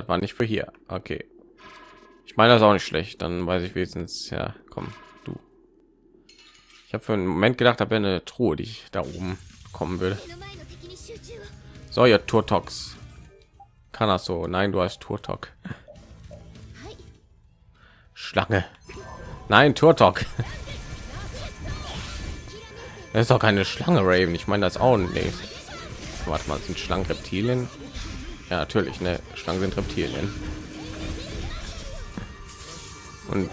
das war nicht für hier. Okay. Ich meine das auch nicht schlecht. Dann weiß ich wenigstens, ja, komm, du. Ich habe für einen Moment gedacht, da wäre eine Truhe, die ich da oben kommen will. So, ja, Turtox. Kann das so? Nein, du hast Turtok. Schlange. Nein, Turtok. Das ist doch keine Schlange, Raven. Ich meine das auch nicht. Warte mal, sind Schlangen Reptilien? Ja, natürlich, ne? Schlangen sind Reptilien. Und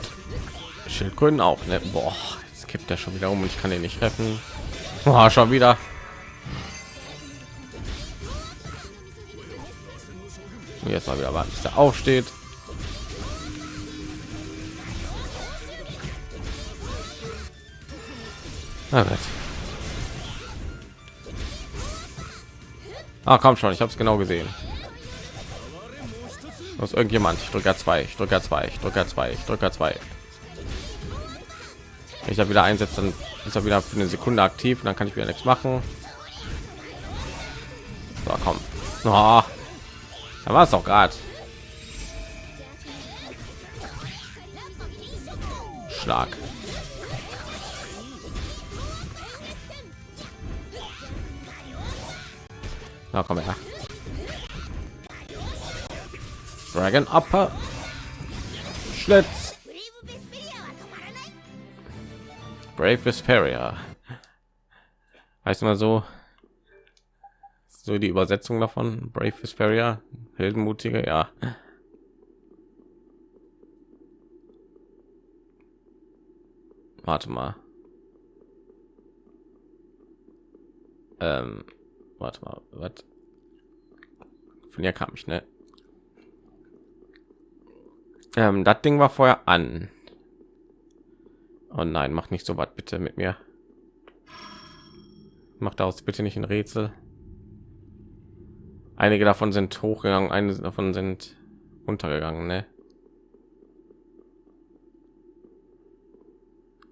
Schildkröten auch, ne? Boah, jetzt kippt er schon wieder um und ich kann ihn nicht treffen. Boah, schon wieder. Und jetzt mal wieder warten, bis er aufsteht. Na gut. Ah, komm schon, ich habe es genau gesehen. Was irgendjemand? Ich drücke zwei, ich drücke zwei, ich drücke zwei, ich drücke zwei. Ich habe wieder einsetzt, dann ist er wieder für eine Sekunde aktiv und dann kann ich wieder nichts machen. So, komm. Oh, da war es doch gerade. Schlag. Na komm her. Dragon Upper. Schlitz. Brave Vesperia. Heißt mal so. So die Übersetzung davon. Brave Vesperia. Heldenmutige, ja. Warte mal. Ähm, warte mal, was? Von hier kam ich, ne? Ähm, das Ding war vorher an. Oh nein, mach nicht so was bitte mit mir. Macht daraus bitte nicht ein Rätsel. Einige davon sind hochgegangen, einige davon sind untergegangen, ne?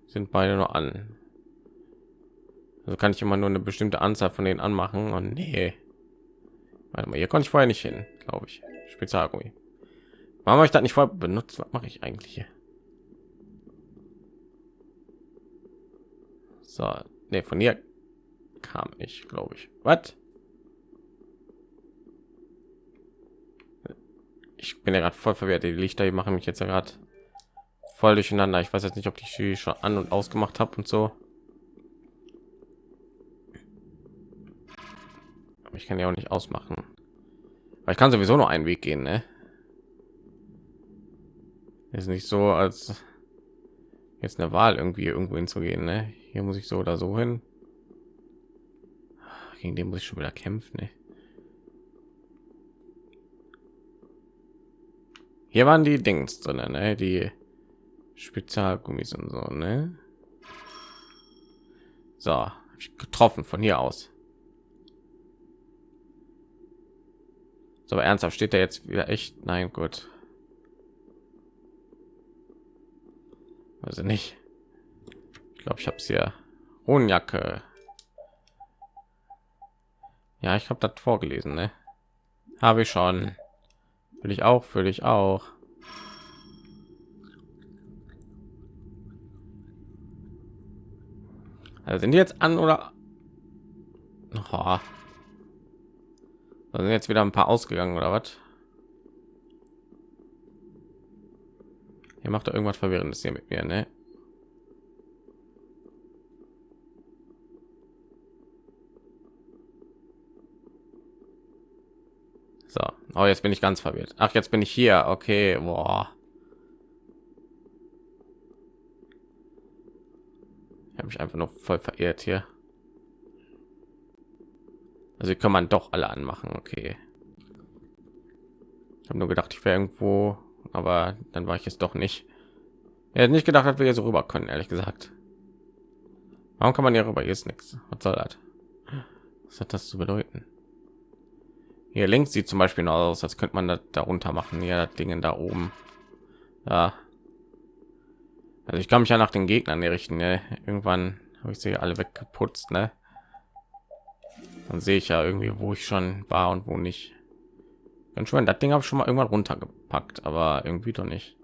Sind beide nur an. Also kann ich immer nur eine bestimmte Anzahl von denen anmachen und nee. Warte mal, hier konnte ich vorher nicht hin, glaube ich. Spezialgummi. Warum habe ich das nicht vorher benutzt? Was mache ich eigentlich hier? So, nee, von hier kam ich, glaube ich. Was? Ich bin ja gerade voll verwirrt. Die Lichter die machen mich jetzt ja gerade voll durcheinander. Ich weiß jetzt nicht, ob ich sie schon an und ausgemacht habe und so. Aber ich kann ja auch nicht ausmachen. Weil ich kann sowieso nur einen Weg gehen, ne? Ist nicht so, als jetzt eine Wahl irgendwie irgendwo hinzugehen, ne? Hier muss ich so oder so hin. Gegen den muss ich schon wieder kämpfen, ne? Hier waren die Dings drin, ne? Die Spezialgummis und so, ne? So, getroffen von hier aus. So ernsthaft steht er jetzt wieder echt? Nein, gut. Also nicht. Ich glaube, ich habe es hier. Hohenjacke. Ja, ich habe das vorgelesen, ne? Habe ich schon. Will ich auch, für dich auch. Also sind die jetzt an oder? Oh. Da sind jetzt wieder ein paar ausgegangen oder was? Ihr macht da irgendwas verwirrendes hier mit mir, ne? So, oh, jetzt bin ich ganz verwirrt. Ach, jetzt bin ich hier. Okay, boah. Ich habe mich einfach nur voll verirrt hier. Also kann man doch alle anmachen. Okay. Ich habe nur gedacht, ich wäre irgendwo, aber dann war ich es doch nicht. Er hat nicht gedacht, dass wir hier so rüber können, ehrlich gesagt. Warum kann man hier rüber? Hier ist nichts. Was soll das? Was hat das zu bedeuten? Hier links sieht zum Beispiel noch aus, als könnte man das darunter machen. Ja, das Ding da oben. Ja. Also ich kann mich ja nach den Gegnern richten. Ne? Irgendwann habe ich sie alle weggeputzt. Ne? Dann sehe ich ja irgendwie, wo ich schon war und wo nicht. Dann schon, das Ding habe ich schon mal irgendwann runtergepackt, aber irgendwie doch nicht.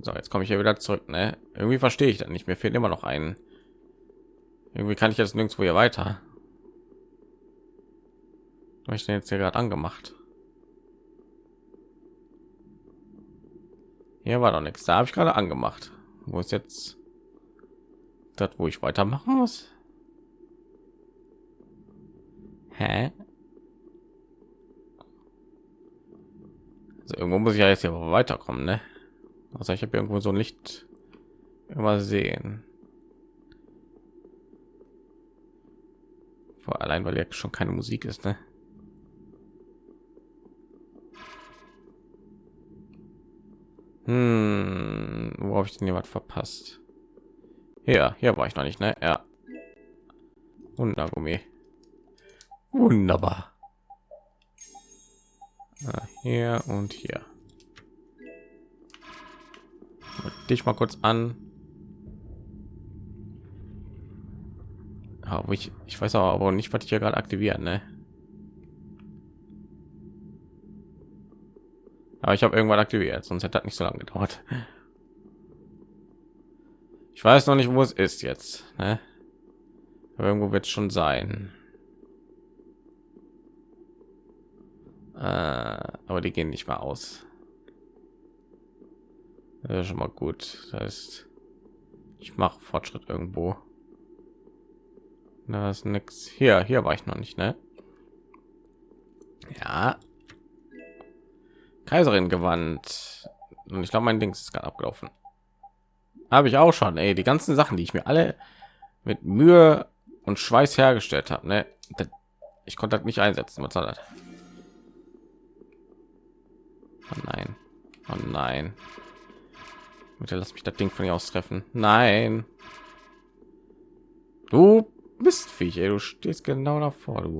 So, jetzt komme ich hier wieder zurück. Ne? Irgendwie verstehe ich das nicht. Mir fehlt immer noch ein. Irgendwie kann ich jetzt nirgendwo hier weiter. Was ich denn jetzt hier gerade angemacht? Hier war doch nichts. Da habe ich gerade angemacht. Wo ist jetzt das, wo ich weitermachen muss? Hä? Also irgendwo muss ich ja jetzt hier weiterkommen, ne? Also ich habe irgendwo so ein Licht immer sehen. Vor allein, weil ja schon keine Musik ist, ne? Hm, wo habe ich denn jemand verpasst? Hier, hier war ich noch nicht, ne? Ja. Wundergummi. Wunderbar. Ah, hier und hier. Dich mal kurz an. Aber ich, ich weiß aber nicht, was ich hier gerade aktivieren, ne? Aber ich habe irgendwann aktiviert, sonst hätte das nicht so lange gedauert. Ich weiß noch nicht, wo es ist jetzt. Ne? Irgendwo wird es schon sein. Äh, aber die gehen nicht mehr aus. Das schon mal gut. Das heißt, ich mache Fortschritt irgendwo. Da ist nichts. Hier, hier war ich noch nicht, ne? Ja, Kaiserin gewandt. Und ich glaube, mein Ding ist gerade abgelaufen. Habe ich auch schon. Ey, die ganzen Sachen, die ich mir alle mit Mühe und Schweiß hergestellt habe. Ne? Ich konnte nicht einsetzen. Was soll das? Oh nein. Oh nein. Bitte lass mich das Ding von ihr aus treffen. Nein. Du bist Viech, ey. Du stehst genau davor, du.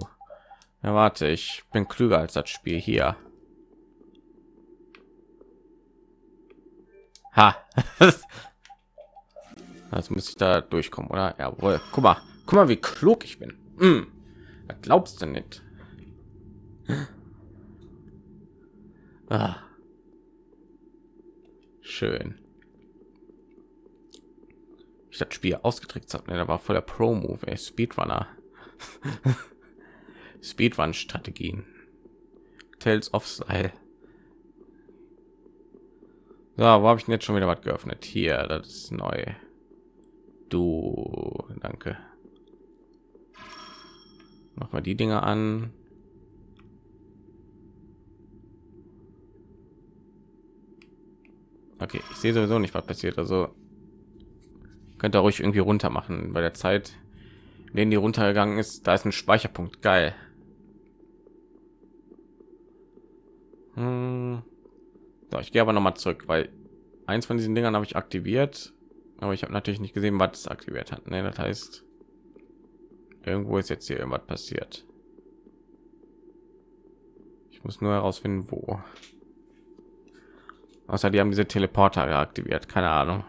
Ja, warte, ich bin klüger als das Spiel hier. Ha. Jetzt muss ich da durchkommen, oder? Jawohl. Guck mal, guck mal, wie klug ich bin. Mm. Glaubst du nicht? Ah. Schön. Ich das Spiel ausgetrickst habe, ne, da war voller Pro-Move, Speedrunner. Speedrun-Strategien. Tales of Style. So, wo habe ich jetzt schon wieder was geöffnet? Hier, das ist neu. Du, danke. Mach mal die Dinge an. Okay, ich sehe sowieso nicht, was passiert. Also könnt ihr ruhig irgendwie runter machen. Bei der Zeit, in denen die runtergegangen ist, da ist ein Speicherpunkt. Geil. Hm. So, ich gehe aber noch mal zurück, weil eins von diesen Dingern habe ich aktiviert, aber ich habe natürlich nicht gesehen, was es aktiviert hat. Ne, das heißt, irgendwo ist jetzt hier irgendwas passiert. Ich muss nur herausfinden, wo. Außer die haben diese Teleporter aktiviert, keine Ahnung.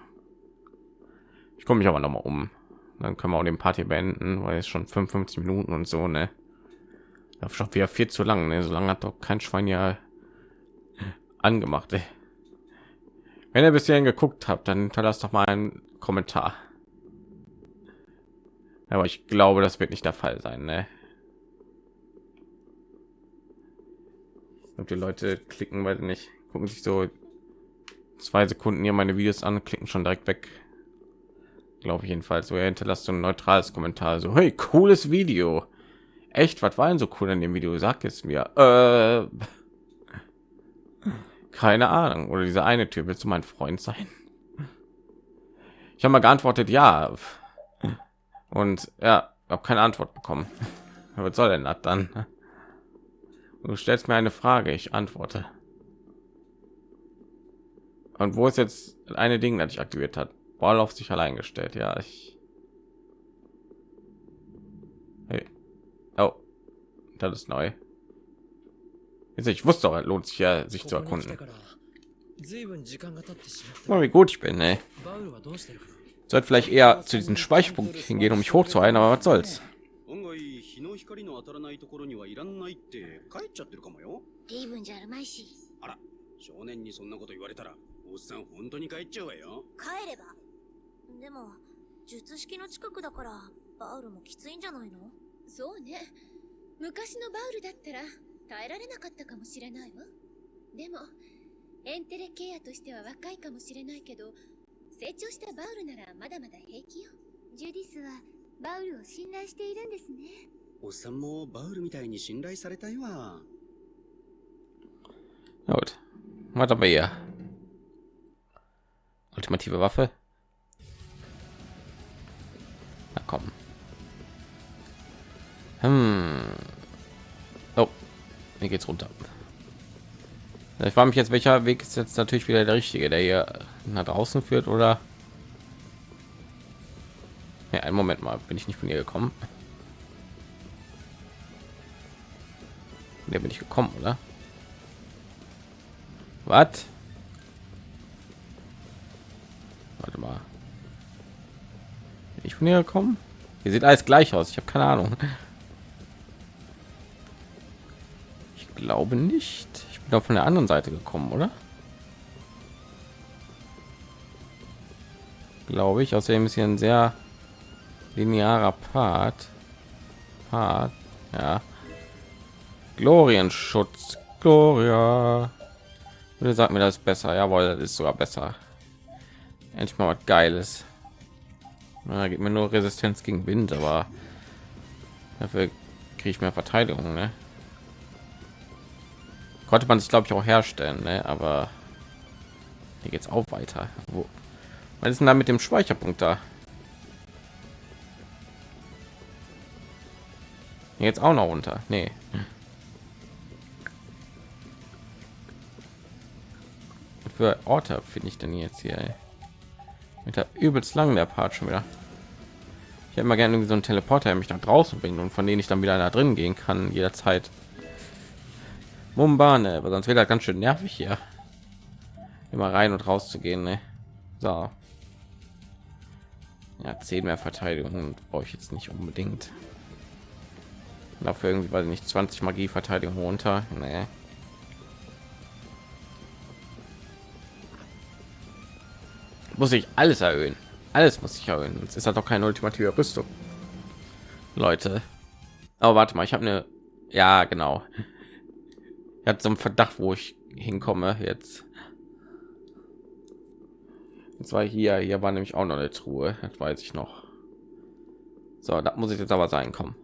Ich komme mich aber noch mal um. Dann können wir auch den Party beenden, weil es schon 55 Minuten und so, ne? Das schon wieder viel zu lang, ne? So lange hat doch kein Schwein ja angemacht. Ey. Wenn ihr bisher geguckt habt, dann hinterlasst doch mal einen Kommentar. Aber ich glaube, das wird nicht der Fall sein. Ne? Und die Leute klicken, weil nicht gucken sich so zwei Sekunden hier meine Videos an, klicken schon direkt weg. Glaube ich jedenfalls. So er hinterlasst so ein neutrales Kommentar. So hey, cooles Video. Echt, was war denn so cool in dem Video? Sag es mir. Äh, keine Ahnung. Oder diese eine Tür. Willst du mein Freund sein? Ich habe mal geantwortet, ja. Und ja, habe keine Antwort bekommen. Was soll denn das dann? Du stellst mir eine Frage, ich antworte. Und wo ist jetzt eine Ding, das ich aktiviert hat? Ball auf sich allein gestellt. Ja, ich. Hey. Oh, das ist neu. Ich wusste doch, lohnt sich ja, sich zu erkunden. Mal wie gut ich bin, ey. Sollte vielleicht eher zu diesem Speicherpunkt hingehen, um mich hochzuhalten, aber was soll's. 日の光の当たらないところにはいらんないって帰っちゃってるかもよレイブンじゃあるまいしあら少年にそんなこと言われたら おっさん本当に帰っちゃうわよ。帰れば。でも術式の近くだからバウルもきついんじゃないの？そうね。昔のバウルだったら耐えられなかったかもしれないわ。でもエンテレケアとしては若いかもしれないけど成長したバウルならまだまだ平気よ。ジュディスはバウルを信頼しているんですね。おっさんもバウルみたいに信頼されたいわ。Gut. Haben wir hier? Ultimative Waffe. Na komm. Hm. Oh, hier geht's runter. Ich frage mich jetzt, welcher Weg ist jetzt natürlich wieder der richtige, der hier nach draußen führt, oder? Ja, einen Moment mal, bin ich nicht von hier gekommen? Der bin ich gekommen, oder? Was? Warte mal. Bin ich von hier gekommen? Hier sieht alles gleich aus. Ich habe keine Ahnung. Ich glaube nicht. Ich bin doch von der anderen Seite gekommen, oder? Glaube ich. Außerdem ist hier ein sehr linearer Part. Part. Ja. Glorienschutz. Gloria. Bitte sag mir das besser. Jawohl, das ist sogar besser. Endlich mal was Geiles. Na, gibt mir nur Resistenz gegen Wind, aber dafür kriege ich mehr Verteidigung. Ne? Konnte man sich glaube ich auch herstellen, ne? aber hier geht's auch weiter. Wo? Was ist denn da mit dem Speicherpunkt da? Jetzt auch noch runter. Nee. für Orte finde ich denn jetzt hier? Ey? Mit der übelst lang der Part schon wieder. Ich hätte mal gerne so einen Teleporter, der mich nach draußen bringt und von denen ich dann wieder da drin gehen kann jederzeit. Mumbane, aber sonst wird das ganz schön nervig hier. Immer rein und raus zu gehen. Ne? So. Ja, 10 mehr Verteidigung brauche ich jetzt nicht unbedingt. Dafür irgendwie, weil nicht 20 Magie Verteidigung runter. Nee. Muss ich alles erhöhen. Alles muss ich erhöhen. Sonst ist das doch keine ultimative rüstung. Leute. Aber warte mal. Ich habe eine ja genau. Er hat so einen verdacht wo ich hinkomme jetzt. Und zwar hier. Hier war nämlich auch noch eine truhe. Das weiß ich noch. So da muss ich jetzt aber sein. Kommen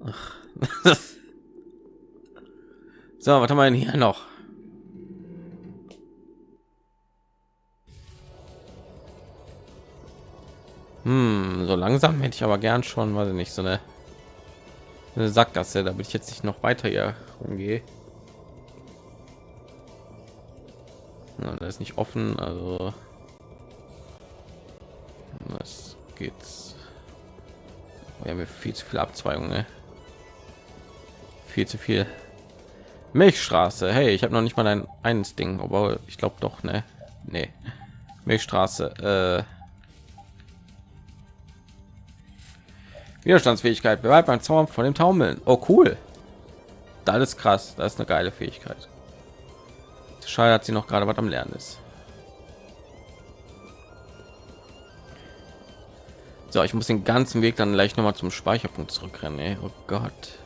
so was haben wir denn hier noch Hm, so langsam hätte ich aber gern schon, weil nicht so eine, eine Sackgasse, damit ich jetzt nicht noch weiter hier rumgehe. Ja, da ist nicht offen, also was geht's? Wir haben viel zu viel Abzweigung, ne? viel zu viel. Milchstraße. Hey, ich habe noch nicht mal ein eines Ding, aber ich glaube doch, ne? Nee. Milchstraße. Äh Widerstandsfähigkeit bleibt beim Zaun von dem Taumeln. Oh cool. Das ist krass. Das ist eine geile Fähigkeit. Schade, hat sie noch gerade was am Lernen ist. So, ich muss den ganzen Weg dann gleich noch mal zum Speicherpunkt zurückrennen. Ey. Oh Gott.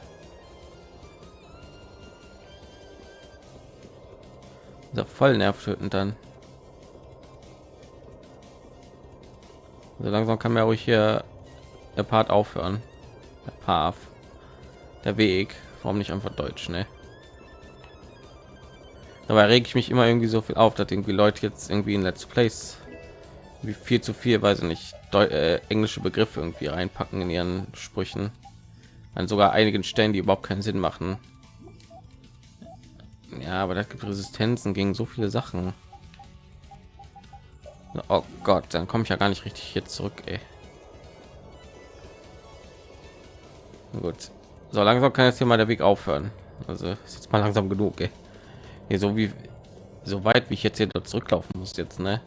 So voll nervtötend dann. So langsam kann man ruhig hier der Part aufhören. Der Path. Der Weg. Warum nicht einfach Deutsch, ne? Dabei reg ich mich immer irgendwie so viel auf, dass irgendwie Leute jetzt irgendwie in Let's Plays wie viel zu viel, weiß ich nicht, Deu äh, englische Begriffe irgendwie reinpacken in ihren Sprüchen. An sogar einigen Stellen, die überhaupt keinen Sinn machen. Ja, aber das gibt Resistenzen gegen so viele Sachen. Oh Gott, dann komme ich ja gar nicht richtig hier zurück. Ey. Gut. So langsam kann jetzt hier mal der Weg aufhören. Also ist jetzt mal langsam genug. Ey. Hier so wie so weit wie ich jetzt hier zurücklaufen muss jetzt, ne?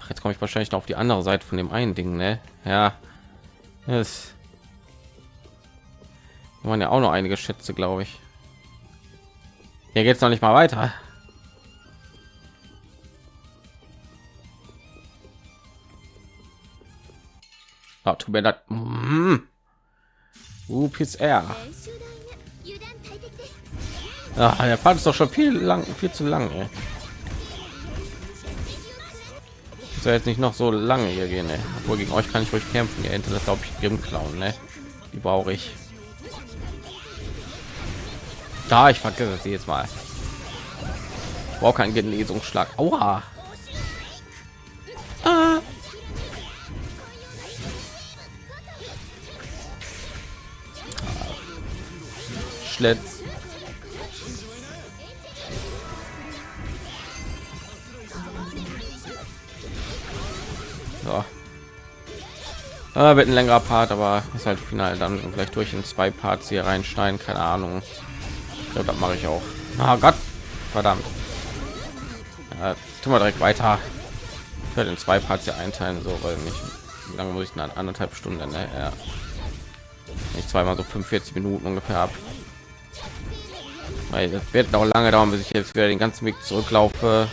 Ach, jetzt komme ich wahrscheinlich noch auf die andere Seite von dem einen Ding, ne? Ja. Da waren ja auch noch einige Schätze, glaube ich. Hier geht's noch nicht mal weiter. Oh, tut mir leid. Mm. Uh, UPSR. Ach, der Part ist doch schon viel lang, viel zu lang. Ey. Ist jetzt nicht noch so lange hier gehen. Ey. Obwohl gegen euch kann ich euch kämpfen. Ihr Internet glaube ich im Clown. Ne? Die brauche ich. Da, ich vergesse sie jetzt mal. Braucht keinen Genesungsschlag. Aua. Ah. Schlitz. So. Ah, wird ein längerer Part, aber ist halt final dann vielleicht durch in zwei Parts hier reinschneiden, keine Ahnung. Ich glaube, das mache ich auch. Ah Gott, verdammt. Ja, tun wir direkt weiter. Ich werde in zwei Parts hier einteilen, so weil nicht. Wie lange muss ich dann anderthalb Stunden? Ne? Ja. Ich zweimal so 45 Minuten ungefähr ab weil das wird noch lange dauern bis ich jetzt wieder den ganzen weg zurücklaufe.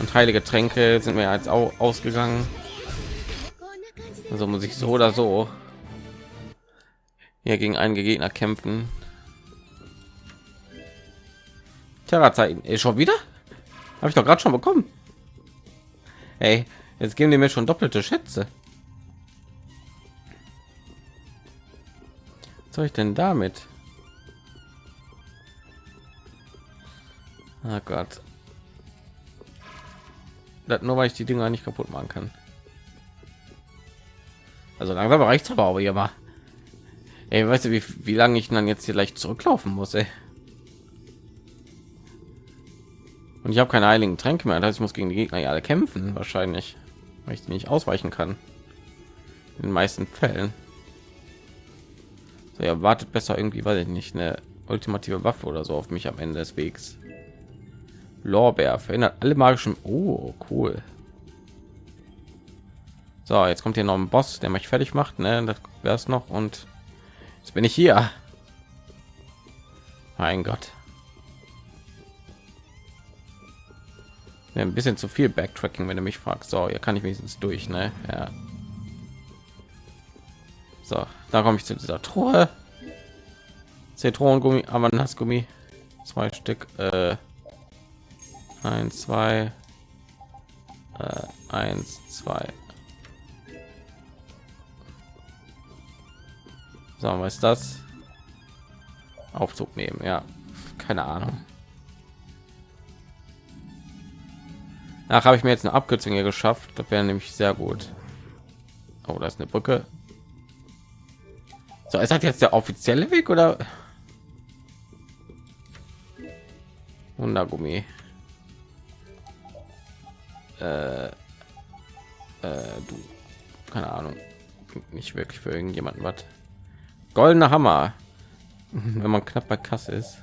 Und heilige tränke sind mir als auch ausgegangen. Also muss ich so oder so hier gegen einen gegner kämpfen. Terra zeiten eh, schon wieder? Habe ich doch gerade schon bekommen. Hey jetzt geben die mir schon doppelte schätze. Was soll ich denn damit? Oh Gott. Das nur weil ich die Dinger nicht kaputt machen kann. Also langsam reicht aber auch hier mal. Ey, weißt du, wie, wie lange ich dann jetzt hier leicht zurücklaufen muss, ey? Und ich habe keine heiligen Tränke mehr. Das heißt, ich muss gegen die Gegner ja alle kämpfen, wahrscheinlich, weil ich nicht ausweichen kann. In den meisten Fällen. So, ja, wartet besser irgendwie, weiß ich nicht, eine ultimative Waffe oder so auf mich am Ende des Wegs. Lorbeer verhindert alle magischen. Oh, cool. So, jetzt kommt hier noch ein Boss, der mich fertig macht. Ne, das wäre es noch. Und jetzt bin ich hier. Mein Gott. Ja, ein bisschen zu viel Backtracking, wenn du mich fragst. So, hier kann ich wenigstens durch, ne? Ja. So, da komme ich zu dieser Truhe. Zitronengummi, Ananasgummi, zwei Stück. Äh, eins, zwei, äh, eins, zwei. So, was ist das? Aufzug nehmen, ja. Keine Ahnung. Nach habe ich mir jetzt eine Abkürzung hier geschafft. Das wäre nämlich sehr gut. Oh, da ist eine Brücke. So, ist das jetzt der offizielle Weg oder? Wundergummi. Äh, äh, du, keine Ahnung, nicht wirklich für irgendjemanden was. Goldener Hammer, wenn man knapp bei Kasse ist.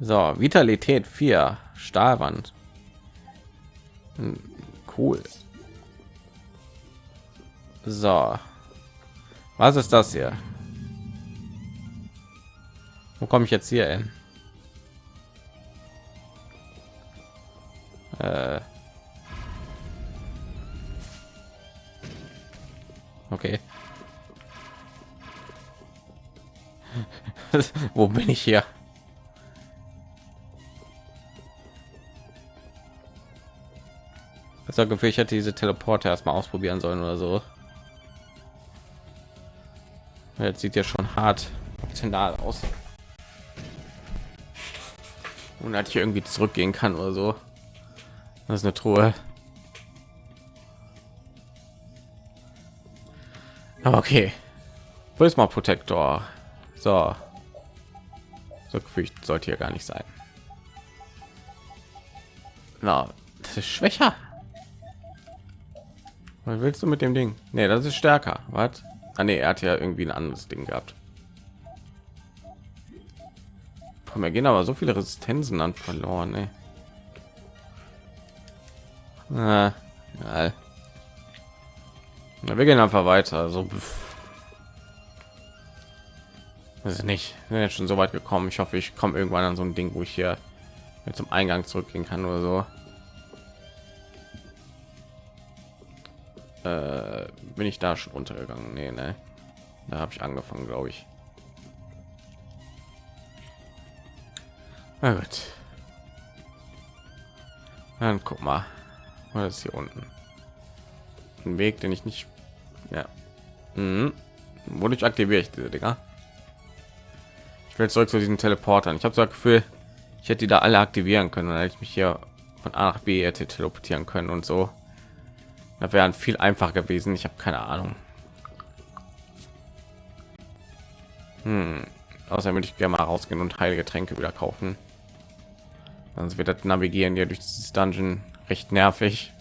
So, Vitalität 4, Stahlwand. Hm, Cool. So. Was ist das hier? Wo komme ich jetzt hier hin? Äh. Okay. Wo bin ich hier? Das Gefühl, ich hätte diese Teleporter erstmal ausprobieren sollen oder so. Jetzt sieht ja schon hart optional aus. Und hat ich irgendwie zurückgehen kann oder so. Das ist eine Truhe. Aber okay. Prisma Protektor. So. So gefürchtet sollte hier gar nicht sein. Na, das ist schwächer. Was willst du mit dem Ding? Nee, das ist stärker. Was? Ah, nee, er hat ja irgendwie ein anderes Ding gehabt. Von mir gehen aber so viele Resistenzen an verloren. Ey. Na, wir gehen einfach weiter. So, pff, Also nicht. Wir sind jetzt schon so weit gekommen. Ich hoffe, ich komme irgendwann an so ein Ding, wo ich hier zum Eingang zurückgehen kann oder so. Äh, bin ich da schon untergegangen? Nee, ne? Da habe ich angefangen, glaube ich. Na gut. Dann guck mal. Was ist hier unten? Ein Weg, den ich nicht. Ja. Mhm. Wodurch aktiviere ich diese Dinger? Ich will zurück zu diesen Teleportern. Ich habe so das Gefühl, ich hätte die da alle aktivieren können, dann hätte ich mich hier von A nach B hätte teleportieren können und so. Das wäre viel einfacher gewesen. Ich habe keine Ahnung. Hm. Außerdem würde ich gerne mal rausgehen und heilige Tränke wieder kaufen. Sonst wird das Navigieren hier durch dieses Dungeon recht nervig.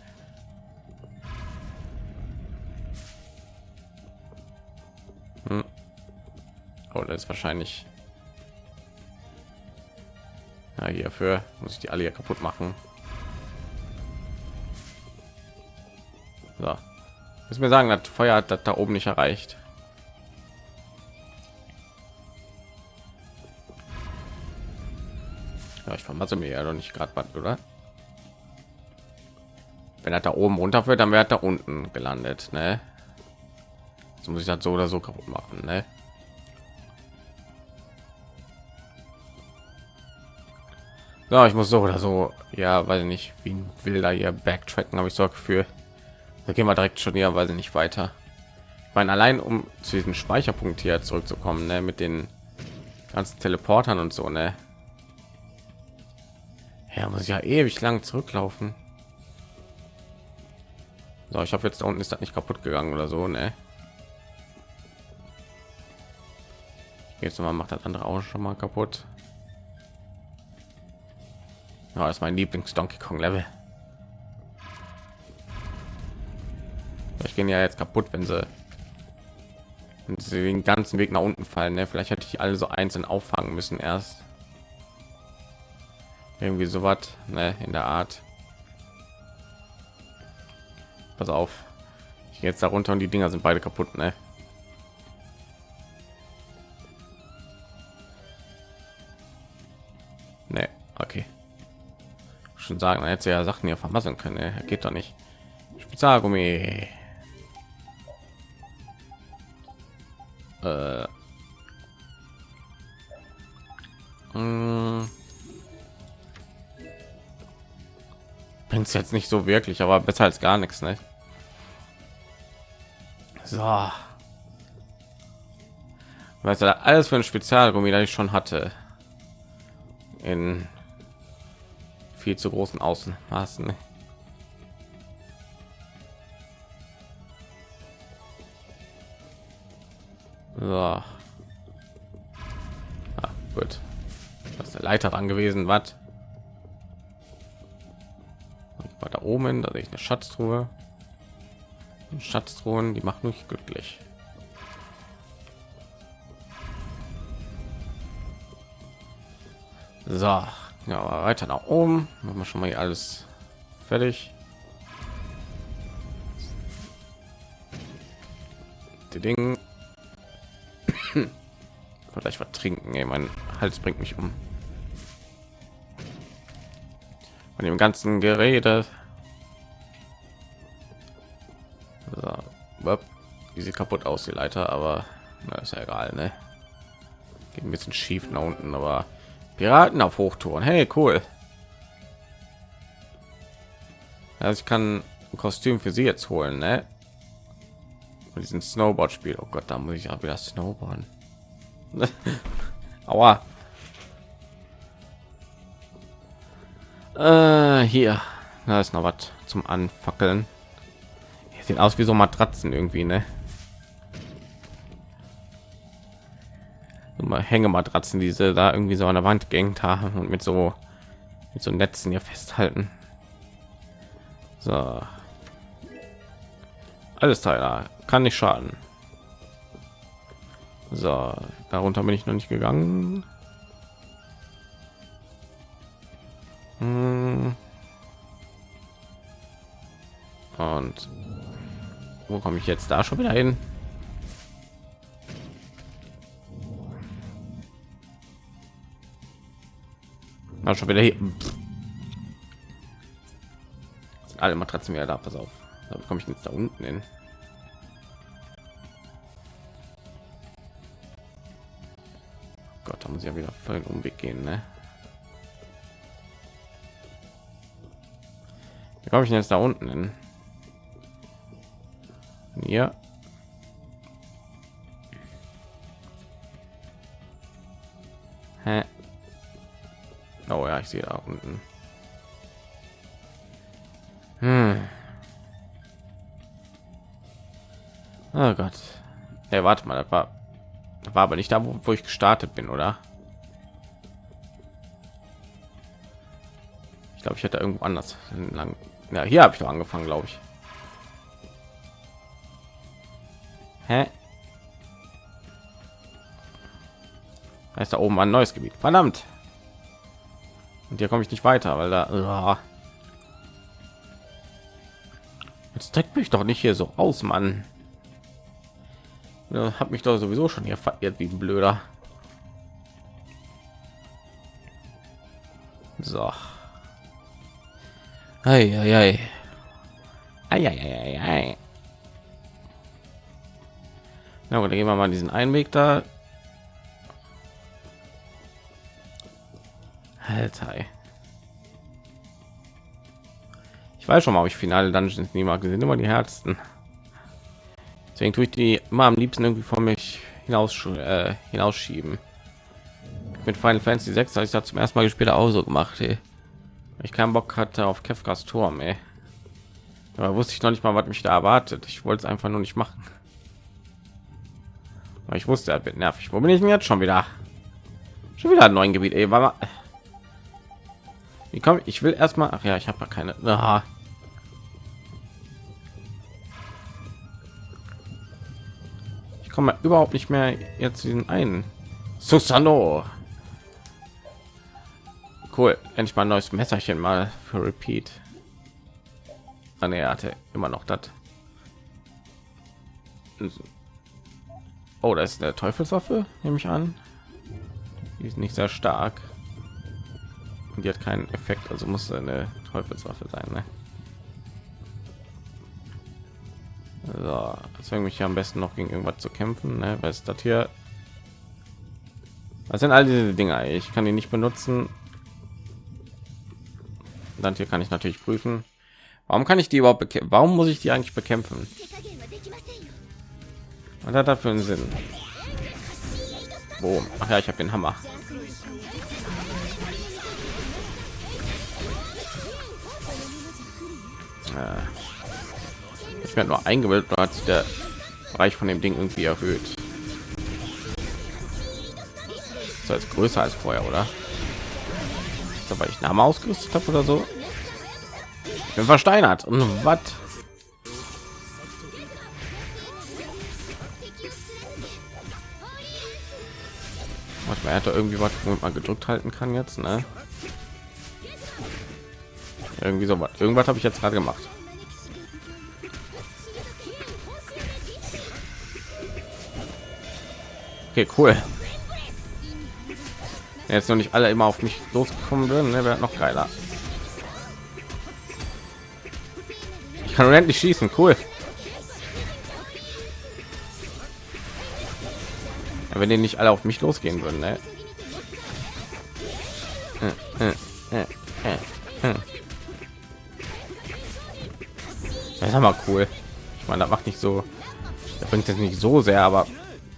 Hm. Oh, ist wahrscheinlich. Ja, hierfür muss ich die alle hier kaputt machen. So. Muss mir sagen, das Feuer hat das da oben nicht erreicht. Ja, ich vermasse mir ja doch nicht gerade was, oder? Wenn er da oben runter wird, dann wäre da unten gelandet, ne? Jetzt muss ich das so oder so kaputt machen, ne? So, ich muss so oder so, ja, weiß ich nicht, wie ein Wilder hier backtracken, habe ich so Gefühl. Da gehen wir direkt schon hier, weil sie nicht weiter. Ich meine, allein um zu diesem Speicherpunkt hier zurückzukommen, ne, mit den ganzen Teleportern und so, ne? Ja, muss ich ja ewig lang zurücklaufen. So, ich hoffe jetzt da unten ist das nicht kaputt gegangen oder so, ne? Jetzt mal macht das andere auch schon mal kaputt. Ja, das ist mein Lieblings Donkey Kong Level. Ich gehen ja jetzt kaputt, wenn sie, wenn sie den ganzen Weg nach unten fallen. Ne? Vielleicht hätte ich alle so einzeln auffangen müssen erst irgendwie so was ne, in der Art. Pass auf, ich gehe jetzt darunter und die Dinger sind beide kaputt, ne? Ne, okay. Schon sagen, man hätte ja Sachen hier vermasseln können. Ne? Geht doch nicht. Spezialgummi. Äh. Hm. Bringt es jetzt nicht so wirklich, aber besser als gar nichts, ne? So. Weißt du, alles für ein Spezialgummi, das ich schon hatte. In viel zu großen Außenmaßen. So. Ah, gut. Das ist der Leiter dran gewesen, was? Da oben, da sehe ich eine Schatztruhe. Schatztruhen, die macht mich glücklich. So, ja, weiter nach oben. Machen wir schon mal hier alles fertig. Die Dinge. Vielleicht was trinken. Ey, mein Hals bringt mich um. Von dem ganzen Gerede. So. Wie sieht kaputt aus, die Leiter, aber na, ist ja egal, ne? Geht ein bisschen schief nach unten, aber Piraten auf Hochtouren. Hey, cool. Also ich kann ein Kostüm für sie jetzt holen, ne? Und diesen Snowboard-Spiel. Oh Gott, da muss ich auch wieder Snowboarden. Aua. Äh, hier. Da ist noch was zum Anfackeln. Hier sieht aus wie so Matratzen irgendwie, ne? Hängematratzen, diese da irgendwie so an der Wand gehängt haben und mit so mit so Netzen hier festhalten. So. Alles Teil kann nicht schaden. So, darunter bin ich noch nicht gegangen. Hm. Und wo komme ich jetzt da schon wieder hin? Na, schon wieder hier. Sind alle Matratzen wieder da, pass auf. Da komme ich jetzt da unten hin. Gott, da muss ich ja wieder vollen Umweg gehen, ne? Wie komme ich jetzt da unten hin? Ja. Hä? Oh ja, ich sehe da unten. Hm. Oh Gott. Hey, warte mal, das war, das war aber nicht da, wo, wo ich gestartet bin, oder? Glaube, ich hätte irgendwo anders lang. Ja, hier habe ich doch angefangen, glaube ich. Hä? Da ist da oben ein neues Gebiet. Verdammt. Und hier komme ich nicht weiter, weil da. Jetzt deckt mich doch nicht hier so aus, Mann. Ja, hab mich doch sowieso schon hier verirrt wie ein Blöder. So. Ei, ei, ei. Na gut, dann gehen wir mal diesen Einweg da. Alter. Ich weiß schon mal, ob ich finale Dungeons nie mag. Die sind immer die Herzen. Deswegen tue ich die immer am liebsten irgendwie vor mich hinaus äh, hinausschieben. Mit Final Fantasy 6 habe ich da zum ersten Mal gespielt auch so gemacht. Ey. Ich keinen Bock hatte auf Kefkas Turm. Ey. Aber wusste ich noch nicht mal, was mich da erwartet. Ich wollte es einfach nur nicht machen. Aber ich wusste, er wird nervig. Wo bin ich denn jetzt schon wieder? Schon wieder ein neues Gebiet. Ey, war mal... Wie komme ich? will erstmal. Ach ja, ich habe keine. Aha. Ich komme überhaupt nicht mehr jetzt diesen einen. Susano. Cool. Endlich mal ein neues Messerchen mal für Repeat. Ah, nee, er hatte immer noch das. Oh, ist der Teufelswaffe, nehme ich an. Die ist nicht sehr stark. Und die hat keinen Effekt, also muss eine Teufelswaffe sein. Ne? So, deswegen mich ja am besten noch gegen irgendwas zu kämpfen. Ne? Was ist das hier? Was sind all diese Dinger? Ich kann die nicht benutzen. Dann hier kann ich natürlich prüfen. Warum kann ich die überhaupt bekämpfen? Warum muss ich die eigentlich bekämpfen? Was hat dafür einen Sinn? Boom. Ach ja, ich habe den Hammer. ich werde nur eingebildet hat sich der Bereich von dem Ding irgendwie erhöht. Das ist größer als vorher, oder? Weil ich Name ausgerüstet habe oder so. Ich bin versteinert und was? Man hätte irgendwie was, womit man gedrückt halten kann jetzt, ne? Irgendwie so was. Irgendwas habe ich jetzt gerade gemacht. Okay, cool. Jetzt noch nicht alle immer auf mich losgekommen würden, ne, wäre noch geiler. Ich kann endlich schießen, cool. Ja, wenn die nicht alle auf mich losgehen würden, ne? Das ist aber cool. Ich meine, das macht nicht so, das bringt jetzt nicht so sehr, aber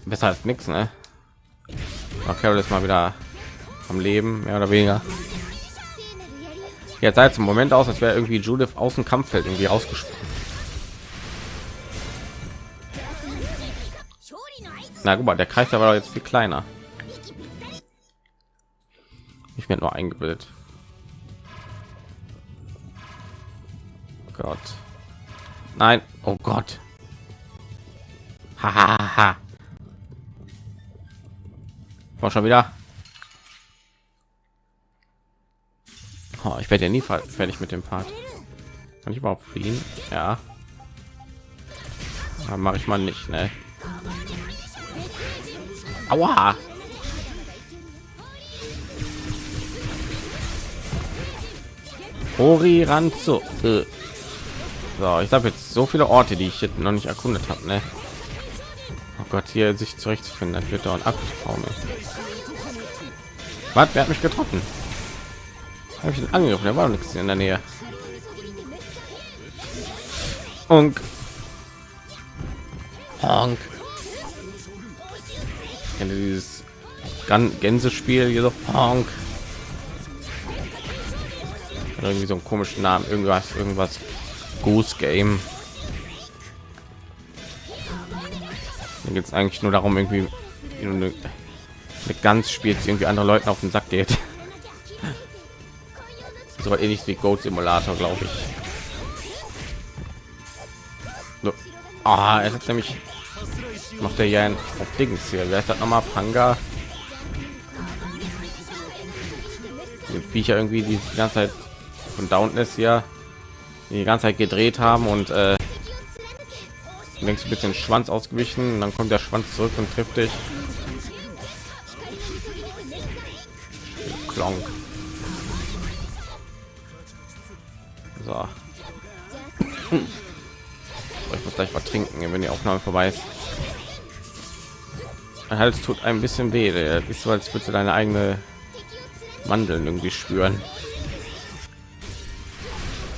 besser als nichts, ne? Okay, ist mal wieder am Leben, mehr oder weniger. Jetzt seit zum Moment aus, als wäre irgendwie Judith aus dem Kampffeld irgendwie rausgesprungen. Na guck mal, der Kreis war jetzt viel kleiner. Ich werde nur eingebildet. Gott. Nein, oh Gott. Hahaha. War schon wieder. Oh, ich werde ja nie fertig mit dem Part. Kann ich überhaupt fliehen? Ja. Mache ich mal nicht, ne? Aua. Ori Ranzo. Äh. So, ich habe jetzt so viele Orte, die ich noch nicht erkundet habe. Ne? Oh Gott, hier sich zurechtzufinden, das wird dauernd ab. Was? Wer hat mich getroffen? Habe ich den angegriffen? Der war nichts in der Nähe. Und Honk. Kenne dieses Gänsespiel hier so Honk. Irgendwie so einen komischen Namen, irgendwas, irgendwas Goose Game. Da geht es eigentlich nur darum, irgendwie eine, eine ganz spielt, irgendwie andere Leuten auf den Sack geht. So ähnlich wie Goat Simulator, glaube ich. So. Ah, er hat nämlich macht er ja ein Dings hier. Wer ist das nochmal? Panga. Die Viecher irgendwie die ganze Zeit von Downness hier die ganze Zeit gedreht haben und äh, längst ein bisschen Schwanz ausgewichen. Dann kommt der Schwanz zurück und trifft dich. Klonk. So. Ich muss gleich was trinken, wenn die Aufnahme vorbei ist. Mein Hals tut ein bisschen weh. Der ist so, als würdest du deine eigene Mandeln irgendwie spüren.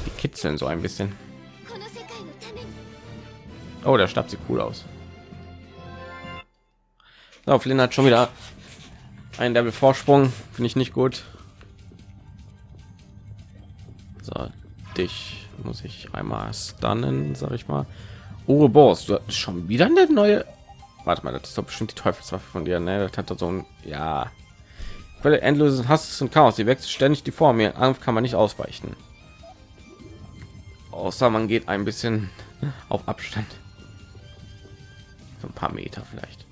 Die kitzeln so ein bisschen. Oh, der Stab sieht cool aus. So, Flynn hat schon wieder ein Level Vorsprung. Finde ich nicht gut. Dich muss ich einmal stunnen, sag ich mal. Boss, du hast schon wieder eine neue. Warte mal, das ist doch bestimmt die Teufelswaffe von dir, ne? Das hat doch so ein ja. Quelle endloses Hasses und Chaos. Sie wechselt ständig die Form. Ihr Angriff kann man nicht ausweichen. Außer man geht ein bisschen auf Abstand. So ein paar Meter vielleicht.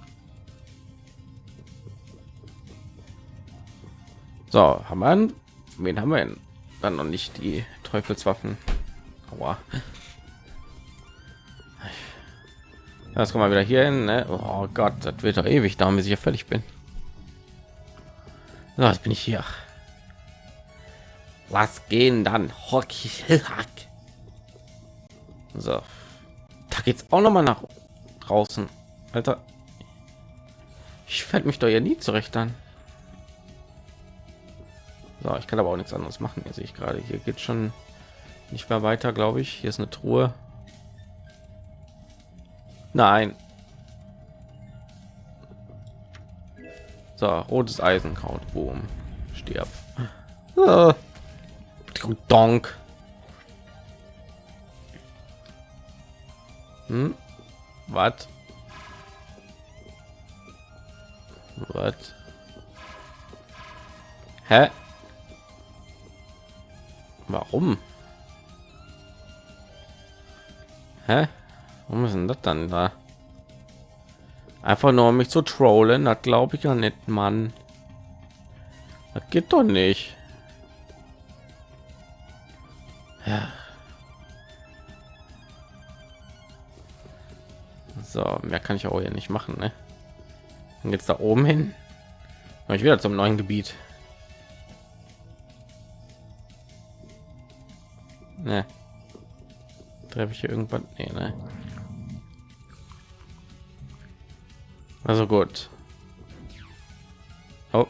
So, haben wir einen, wen haben wir denn? dann noch nicht die Teufelswaffen? Aua. Das kommen wir wieder hier hin. Ne? Oh Gott, das wird doch ewig dauern, bis ich fertig bin. So, jetzt bin ich hier. Was gehen dann? So, da geht's auch noch mal nach draußen, Alter. Ich fällt mich doch ja nie zurecht dann. So, ich kann aber auch nichts anderes machen. Hier sehe ich gerade. Hier geht schon nicht mehr weiter, glaube ich. Hier ist eine Truhe. Nein. So, rotes Eisenkraut. Boom. Stirb. Ah. Donk. Hm? Was? Was? Hä? Warum? Hä? Warum ist denn das dann da? Einfach nur um mich zu trollen, das glaube ich ja nicht, Mann. Das geht doch nicht. Ja. So, mehr kann ich auch hier nicht machen, ne? Und jetzt da oben hin. Ich wieder zum neuen Gebiet. Ne. Treffe ich hier irgendwann? Nee, ne. Also gut. Oh.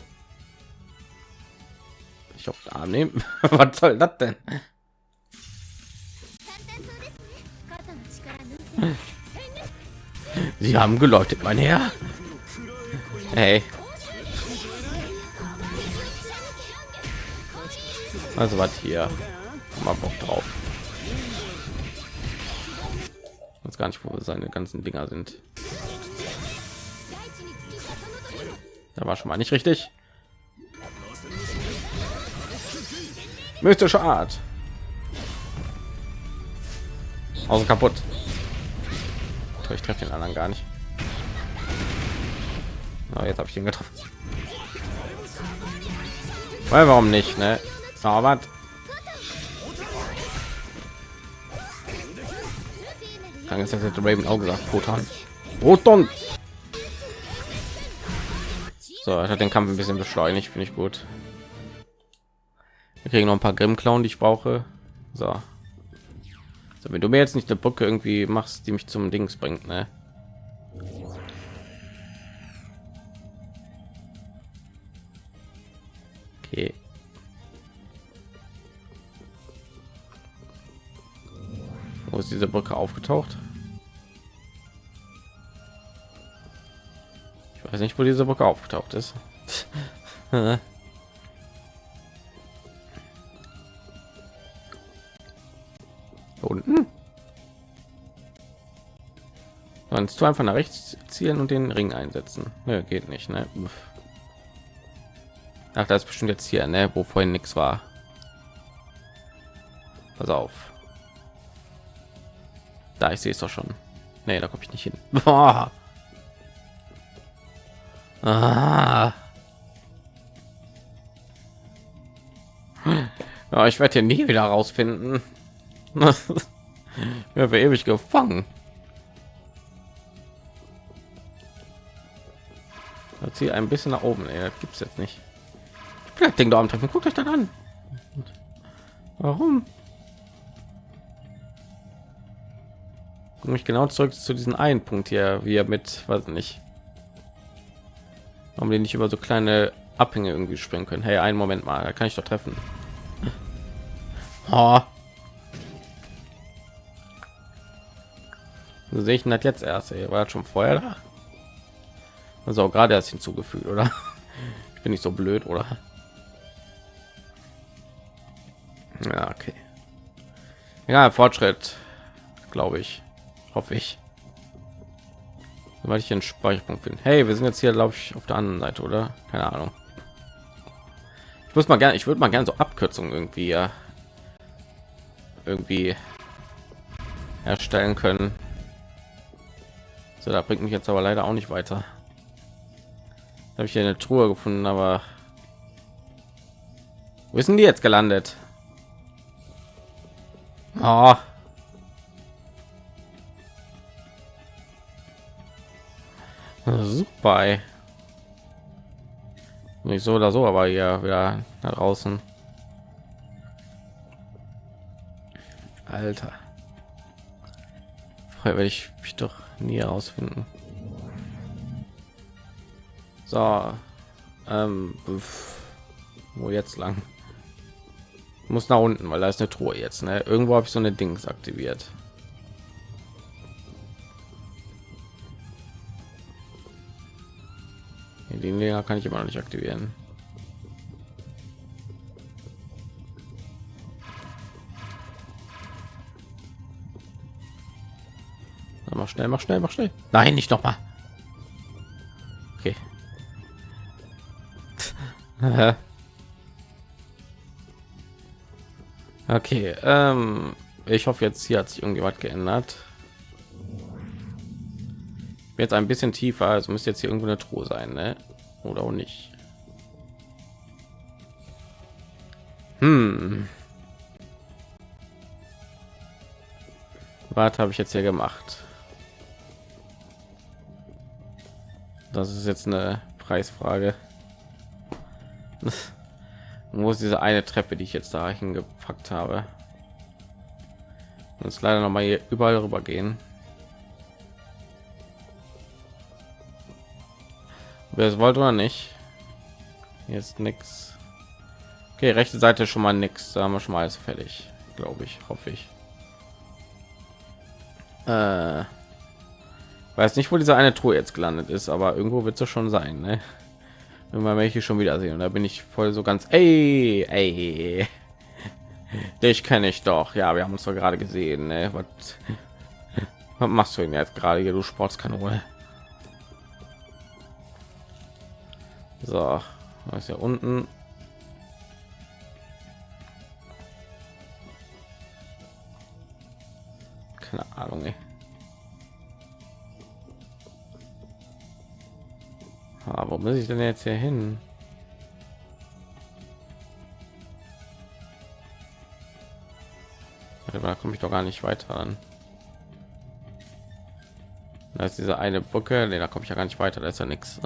Ich auf den nehmen. Was soll das denn? Sie haben geläutet, mein Herr. Hey. Also was hier? Mal Bock drauf. Weiß gar nicht, wo seine ganzen Dinger sind. Da war schon mal nicht richtig. Mystische Art. Also kaputt. Ich treffe den anderen gar nicht. Oh, jetzt habe ich ihn getroffen. Weil warum nicht, ne? Aber ist das hätte Raven auch gesagt, Proton. Proton. So, er hat den Kampf ein bisschen beschleunigt, finde ich gut. Wir kriegen noch ein paar Grimmklauen, die ich brauche. So. so. Wenn du mir jetzt nicht eine Brücke irgendwie machst, die mich zum Dings bringt, ne? Okay. Ist diese Brücke aufgetaucht? Ich weiß nicht, wo diese Brücke aufgetaucht ist. unten. Sonst du einfach nach rechts zielen und den Ring einsetzen. Ne, geht nicht, ne? Ach, das ist bestimmt jetzt hier, ne? Wo vorhin nichts war. Pass auf. Da, ich sehe es doch schon. Nee, da komme ich nicht hin. Boah. Ah. Ja, ich werde hier nie wieder rausfinden. ja, für ewig gefangen. Hier ein bisschen nach oben. Ey, das gibt's jetzt nicht. Ich bin das Ding da am Treffen. Guckt euch das an. Warum? Komme ich genau zurück zu diesem einen Punkt hier, wie er mit, weiß nicht, warum wir nicht über so kleine Abhänge irgendwie springen können. Hey, einen Moment mal, da kann ich doch treffen. Oh. So sehe ich ihn das jetzt erst. Ey. War schon vorher da? Also auch gerade erst hinzugefügt, oder? Ich bin nicht so blöd, oder? Ja, okay. Ja, Fortschritt, glaube ich. Hoffe ich. Weil ich einen Speicherpunkt finde. Hey, wir sind jetzt hier, glaube ich, auf der anderen Seite, oder? Keine Ahnung. Ich muss mal gerne, ich würde mal gerne so Abkürzungen irgendwie ja, irgendwie erstellen können. So, da bringt mich jetzt aber leider auch nicht weiter. Habe ich hier eine Truhe gefunden, aber sind die jetzt gelandet? Oh. Super. Nicht so oder so, aber ja wieder da draußen. Alter. Vorher werde ich mich doch nie herausfinden. So, ähm, wo jetzt lang? muss nach unten, weil da ist eine Truhe jetzt. Ne? Irgendwo habe ich so eine Dings aktiviert. Den Dinger kann ich immer noch nicht aktivieren. Mach schnell, mach schnell, mach schnell. Nein, nicht noch mal. Okay. okay, ähm, ich hoffe jetzt hier hat sich irgendwie was geändert. Jetzt ein bisschen tiefer, also müsste jetzt hier irgendwo eine Truhe sein, ne? Oder auch nicht. Hm. Was habe ich jetzt hier gemacht? Das ist jetzt eine Preisfrage. Wo ist diese eine Treppe, die ich jetzt da hingepackt habe? Uns leider noch mal hier überall rüber gehen. Wer es wollte oder nicht. Jetzt nichts. Okay, rechte Seite schon mal nichts. Da haben wir schon mal alles fertig, glaube ich, hoffe ich. Äh, weiß nicht, wo diese eine Truhe jetzt gelandet ist, aber irgendwo wird es schon sein. Ne? Irgendwann werde ich schon wieder sehen da bin ich voll so ganz. Ey, ey. Dich kenne ich doch. Ja, wir haben uns doch gerade gesehen. Ne? Was, was machst du denn jetzt gerade hier, du Sportskanone? So, was ist ja unten? Keine Ahnung. Ey. Aber wo muss ich denn jetzt hier hin? Da komme ich doch gar nicht weiter an. Da ist diese eine Brücke, nee, da komme ich ja gar nicht weiter, da ist ja nichts.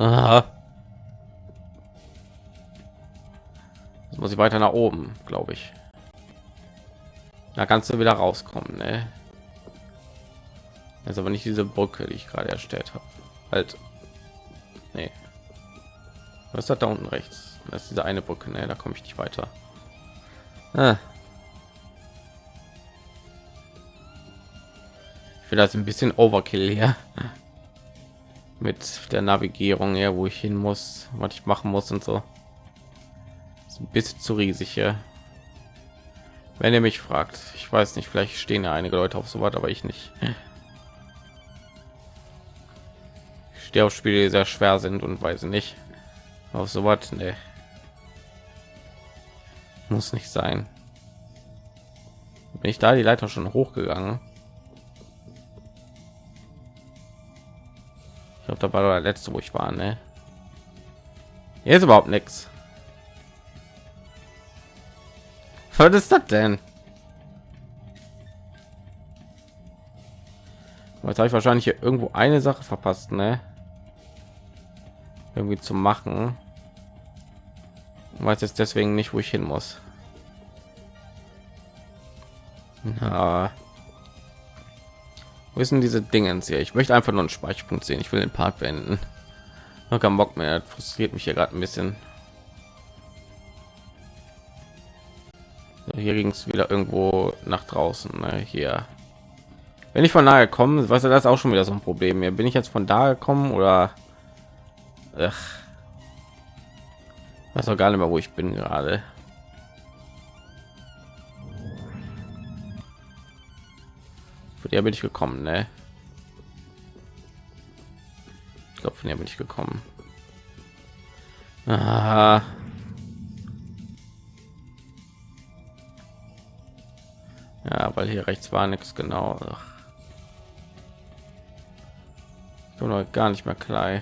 Muss ich weiter nach oben, glaube ich. Da kannst du wieder rauskommen, ne? Ist aber nicht diese Brücke, die ich gerade erstellt habe. Halt. Nee. Was hat da unten rechts? Das ist diese eine Brücke, ne? Da komme ich nicht weiter. Ah. Ich finde das ein bisschen Overkill hier. Mit der Navigierung, ja, wo ich hin muss, was ich machen muss und so. Ein bisschen zu riesig hier. Wenn ihr mich fragt, ich weiß nicht, vielleicht stehen ja einige Leute auf so was, aber ich nicht. Ich stehe auf Spiele, die sehr schwer sind und weiß nicht. Auf so was, ne. Muss nicht sein. Bin ich da die Leiter schon hochgegangen? Ich glaube, da war der letzte, wo ich war, ne? Hier ist überhaupt nichts. Was ist das denn? Jetzt habe ich wahrscheinlich hier irgendwo eine Sache verpasst, ne? Irgendwie zu machen. Ich weiß jetzt deswegen nicht, wo ich hin muss. Na. Wo denn diese Dingens hier? Ich möchte einfach nur einen Speicherpunkt sehen. Ich will den Part beenden. Noch keinen Bock mehr. Das frustriert mich hier gerade ein bisschen. Hier ging es wieder irgendwo nach draußen. Ne? Hier. Wenn ich von nahe komme, was das auch schon wieder so ein Problem. Hier bin ich jetzt von da gekommen oder Ach. weiß auch gar nicht mehr, wo ich bin gerade. Für der bin ich gekommen, ne? Ich glaube, von der bin ich gekommen. Ah. Ja, weil hier rechts war nichts genau. Ach. Ich bin gar nicht mehr klar.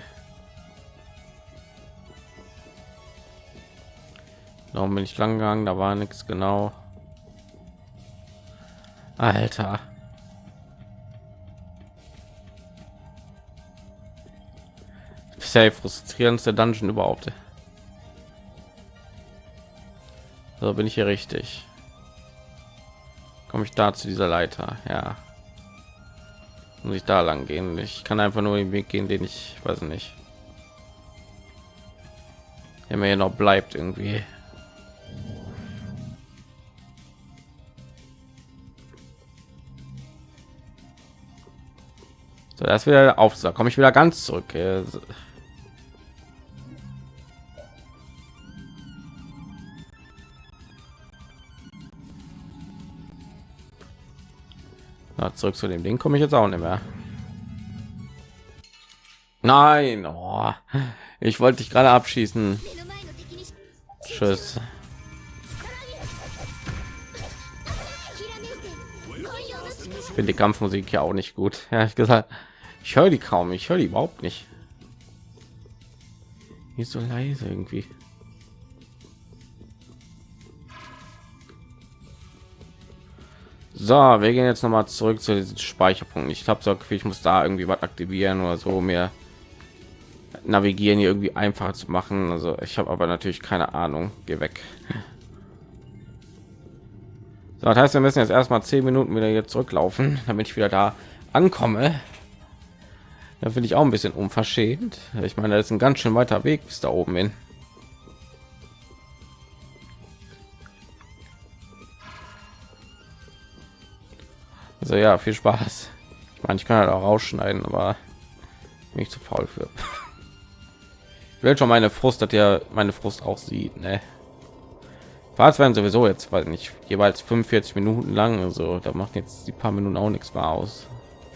Warum bin ich lang gegangen? Da war nichts genau. Alter. Bisher frustrierendste Dungeon überhaupt. So bin ich hier richtig. Komme ich da zu dieser Leiter? Ja. Muss ich da lang gehen? Ich kann einfach nur den Weg gehen, den ich weiß nicht. Der mir noch bleibt irgendwie. So, das wieder auf. Da komme ich wieder ganz zurück. Na, zurück zu dem Ding komme ich jetzt auch nicht mehr. Nein, oh, ich wollte dich gerade abschießen. Tschüss. Ich finde die Kampfmusik ja auch nicht gut. Ja, ich gesagt, ich höre die kaum. Ich höre die überhaupt nicht. Ist so leise irgendwie. So, wir gehen jetzt noch mal zurück zu diesem Speicherpunkt. Ich habe so ich muss da irgendwie was aktivieren oder so mehr navigieren hier irgendwie einfacher zu machen. Also ich habe aber natürlich keine Ahnung. Geh weg. So, das heißt, wir müssen jetzt erstmal zehn Minuten wieder hier zurücklaufen, damit ich wieder da ankomme. Da finde ich auch ein bisschen unverschämt. Ich meine, das ist ein ganz schön weiter Weg bis da oben hin. Also ja, viel Spaß. Ich meine, ich kann halt auch rausschneiden, aber nicht zu faul für. Ich will schon meine Frust, dass ihr meine Frust auch sieht, ne? Parts werden sowieso jetzt, weil nicht jeweils 45 Minuten lang, also da macht jetzt die paar Minuten auch nichts mehr aus,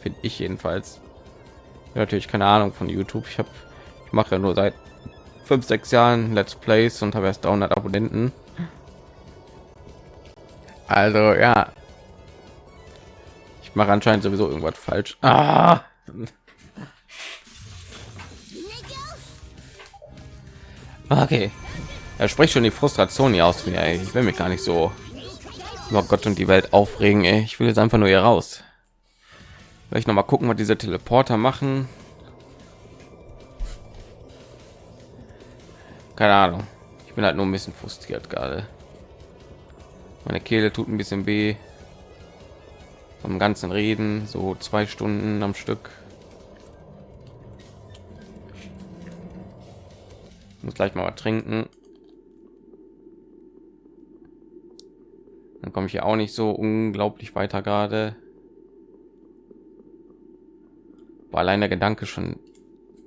finde ich jedenfalls. Ja, natürlich keine Ahnung von YouTube. Ich habe, ich mache ja nur seit fünf, sechs Jahren Let's Plays und habe erst 300 Abonnenten. Also ja, ich mache anscheinend sowieso irgendwas falsch. Ah! Okay. Er spricht schon die Frustration hier aus mir. Ich will mich gar nicht so über Gott und die Welt aufregen. Ey. Ich will jetzt einfach nur hier raus. Vielleicht noch mal gucken, was diese Teleporter machen. Keine Ahnung. Ich bin halt nur ein bisschen frustriert gerade. Meine Kehle tut ein bisschen weh. Vom ganzen Reden, so zwei Stunden am Stück. muss gleich mal was trinken. Dann komme ich ja auch nicht so unglaublich weiter gerade. War allein der Gedanke schon.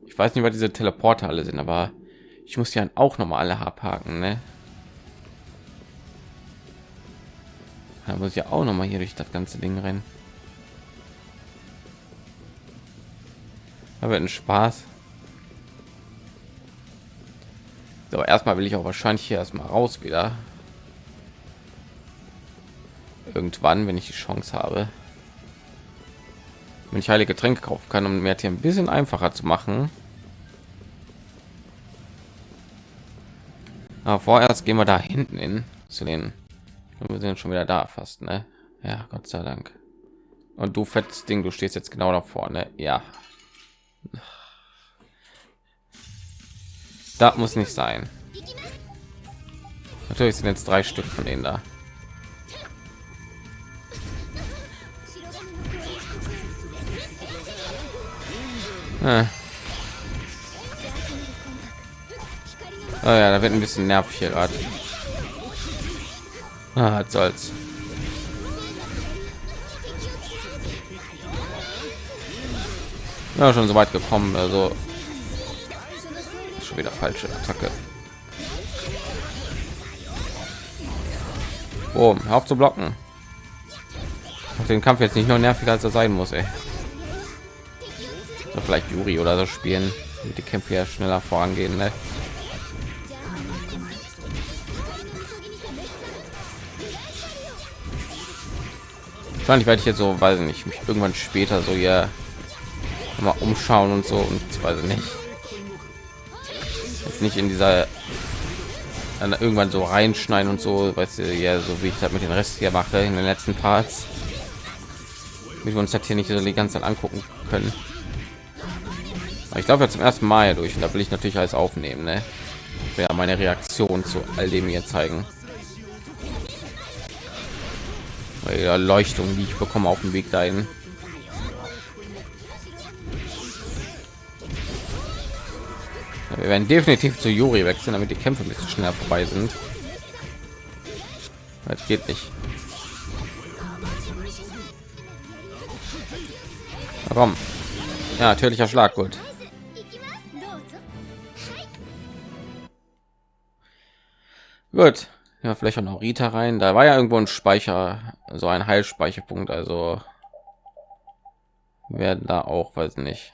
Ich weiß nicht, was diese Teleporter alle sind, aber ich muss ja auch noch mal alle abhaken, ne? Da muss ich ja auch noch mal hier durch das ganze Ding rennen. Da wird ein Spaß. Aber erstmal will ich auch wahrscheinlich hier erstmal raus wieder. Irgendwann, wenn ich die Chance habe. Wenn ich heilige Getränke kaufen kann, um mir hier ein bisschen einfacher zu machen. Aber vorerst gehen wir da hinten hin zu den. Wir sind schon wieder da fast, ne? Ja, Gott sei Dank. Und du fettes Ding, du stehst jetzt genau da vorne. Ja. Da muss nicht sein. Natürlich sind jetzt drei Stück von denen da. Ah. Oh ja, da wird ein bisschen nervig hier gerade. Ah, soll's. Ja, schon so weit gekommen, also schon wieder falsche Attacke. Oh, hör auf zu blocken. Auf den Kampf jetzt nicht nur nerviger als er sein muss, ey. So vielleicht Juri oder so spielen, die Kämpfe ja schneller vorangehen, ne? Wahrscheinlich werde ich jetzt so, weiß ich nicht, mich irgendwann später so hier mal umschauen und so und weiß ich nicht. Jetzt nicht in dieser dann irgendwann so reinschneiden und so, weißt du, ja, so wie ich das mit den Rest hier mache in den letzten Parts, wie wir uns das hier nicht so die ganze Zeit angucken können. Aber ich glaube jetzt zum ersten Mal durch und da will ich natürlich alles aufnehmen, ne? Ja, meine Reaktion zu all dem hier zeigen. Bei der Leuchtung, die ich bekomme auf dem Weg dahin. Wir werden definitiv zu Juri wechseln, damit die Kämpfe ein bisschen schneller vorbei sind. Das geht nicht. Warum? Ja, natürlicher Schlag, gut. Gut. Ja, vielleicht auch noch Rita rein. Da war ja irgendwo ein Speicher, so ein Heilspeicherpunkt. Also werden da auch, weiß nicht.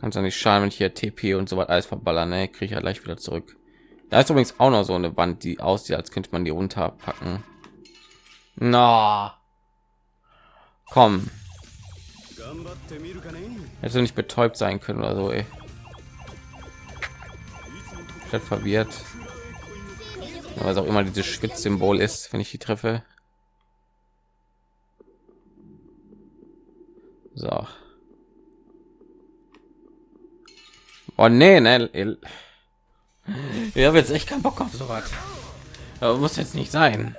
Kannst ja nicht schaden, wenn ich hier TP und so was alles verballern, ne? Kriege ich ja gleich wieder zurück. Da ist übrigens auch noch so eine Wand, die aussieht, als könnte man die runterpacken. Na, komm. Hätte nicht betäubt sein können oder so, ey. Ich verwirrt. Was auch immer dieses Schwitzsymbol ist, wenn ich die treffe. So. Oh nee, ne. Ich habe jetzt echt keinen Bock auf sowas. Aber muss jetzt nicht sein.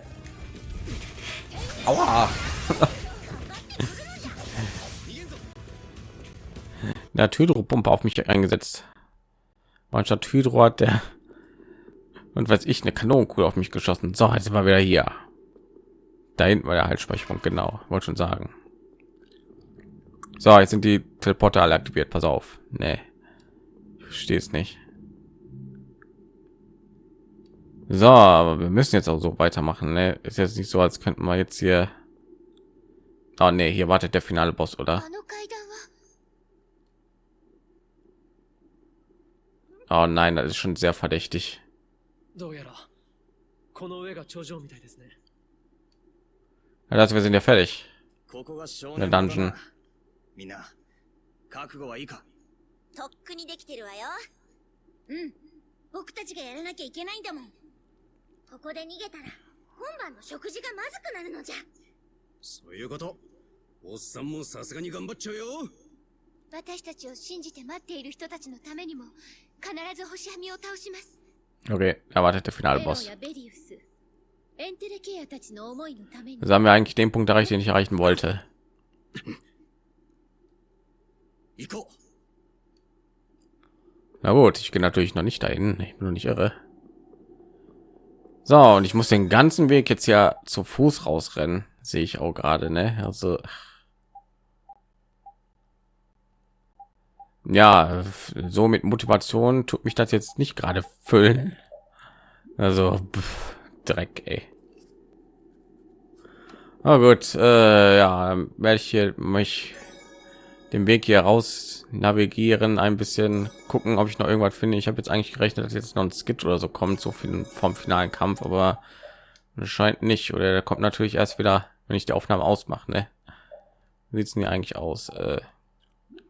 Aua. Der Hydropumpe auf mich eingesetzt. Manstatt Hydro hat der und weiß ich eine Kanonenkugel auf mich geschossen. So, jetzt war wieder hier. Da hinten war der Haltspeicherpunkt, genau. Wollte schon sagen. So, jetzt sind die Teleporter alle aktiviert. Pass auf. Nee verstehe es nicht. So, aber wir müssen jetzt auch so weitermachen. Ne? Ist jetzt nicht so, als könnten wir jetzt hier. Oh nee, hier wartet der finale Boss, oder? Oh nein, das ist schon sehr verdächtig. Ja, das, wir sind ja fertig. Der Dungeon. とっくにできてるわよ。うん。僕たちがやらなきゃいけないんだもん。ここで逃げたら今晩の食事がまずくなるのじゃ。そういうこと。おっさんもさすがに頑張っちゃうよ。私たちを信じて待っている人たちのためにも Okay, erwartet der finale Boss. Also haben wir eigentlich den Punkt erreicht, den ich erreichen wollte. Na gut, ich gehe natürlich noch nicht dahin. Ich bin noch nicht irre. So, und ich muss den ganzen Weg jetzt ja zu Fuß rausrennen. Sehe ich auch gerade, ne? Also. Ja, so mit Motivation tut mich das jetzt nicht gerade füllen. Also, pff, Dreck, ey. Na gut, äh, ja, werde ich hier mich den Weg hier raus navigieren, ein bisschen gucken, ob ich noch irgendwas finde. Ich habe jetzt eigentlich gerechnet, dass jetzt noch ein Skit oder so kommt, so viel vom finalen Kampf, aber scheint nicht. Oder der kommt natürlich erst wieder, wenn ich die Aufnahme ausmache. Ne? Wie sieht's denn hier eigentlich aus? Äh,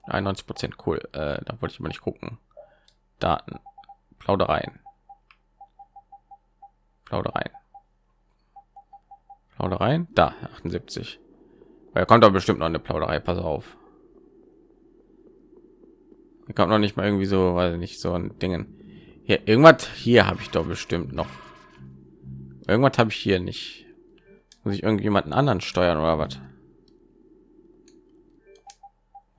91 Prozent cool. Äh, da wollte ich mal nicht gucken. Daten, Plaudereien, Plaudereien, Plaudereien. Da 78. Weil kommt doch bestimmt noch eine Plauderei. Pass auf. Hier kommt noch nicht mal irgendwie so, weil nicht so ein Dingen. Hier irgendwas hier habe ich doch bestimmt noch. Irgendwas habe ich hier nicht. Muss ich irgendjemanden anderen steuern oder was?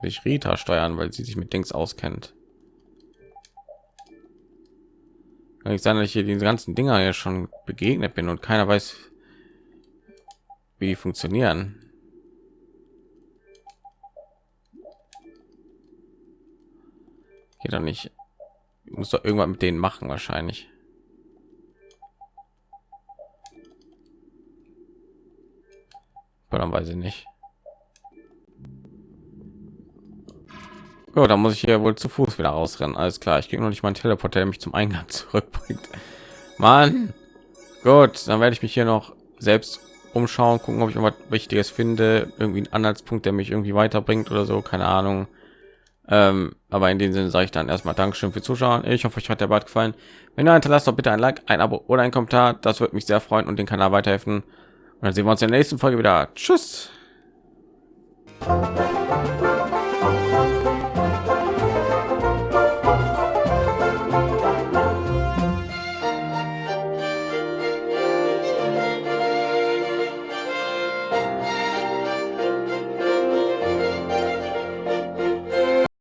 Ich Rita steuern, weil sie sich mit Dings auskennt. Kann nicht sein, dass ich hier diese ganzen Dinger ja schon begegnet bin und keiner weiß, wie die funktionieren. Geht doch nicht. Ich muss doch irgendwas mit denen machen wahrscheinlich. Dann weiß ich nicht. Ja, dann muss ich hier wohl zu Fuß wieder rausrennen. Alles klar, ich kriege noch nicht mal einen Teleporter, der mich zum Eingang zurückbringt. Mann. Gut, dann werde ich mich hier noch selbst umschauen, gucken, ob ich irgendwas Wichtiges finde, irgendwie einen Anhaltspunkt, der mich irgendwie weiterbringt oder so, keine Ahnung. Ähm, aber in dem Sinne sage ich dann erstmal Dankeschön für Zuschauen. Ich hoffe, euch hat der Bad gefallen. Wenn ihr hinterlasst, doch bitte ein Like, ein Abo oder ein Kommentar. Das würde mich sehr freuen und den Kanal weiterhelfen. Und dann sehen wir uns in der nächsten Folge wieder. Tschüss.